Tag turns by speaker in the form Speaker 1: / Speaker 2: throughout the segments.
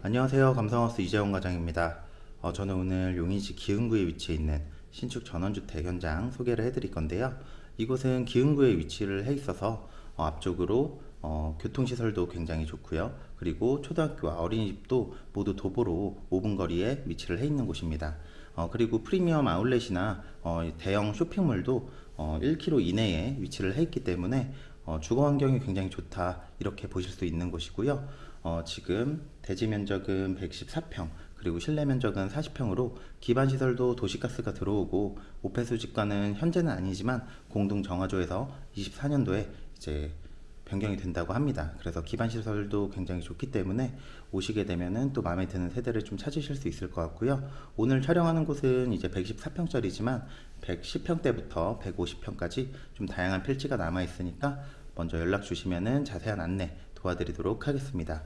Speaker 1: 안녕하세요. 감성하우스 이재원 과장입니다. 어, 저는 오늘 용인시 기흥구에 위치해 있는 신축 전원주택 현장 소개를 해드릴 건데요. 이곳은 기흥구에 위치를 해 있어서 어, 앞쪽으로 어, 교통시설도 굉장히 좋고요. 그리고 초등학교와 어린이집도 모두 도보로 5분 거리에 위치를 해 있는 곳입니다. 어, 그리고 프리미엄 아울렛이나 어, 대형 쇼핑몰도 어, 1km 이내에 위치를 해 있기 때문에 어, 주거 환경이 굉장히 좋다 이렇게 보실 수 있는 곳이고요 어, 지금 대지 면적은 114평 그리고 실내 면적은 40평으로 기반 시설도 도시가스가 들어오고 오페수 집과는 현재는 아니지만 공동 정화조에서 24년도에 이제 변경이 된다고 합니다. 그래서 기반 시설도 굉장히 좋기 때문에 오시게 되면은 또 마음에 드는 세대를 좀 찾으실 수 있을 것 같고요. 오늘 촬영하는 곳은 이제 114평짜리지만 110평대부터 150평까지 좀 다양한 필지가 남아 있으니까 먼저 연락 주시면은 자세한 안내 도와드리도록 하겠습니다.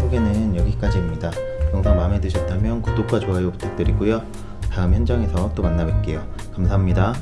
Speaker 1: 소개는 여기까지입니다. 영상 마음에 드셨다면 구독과 좋아요 부탁드리고요. 다음 현장에서 또 만나 뵐게요. 감사합니다.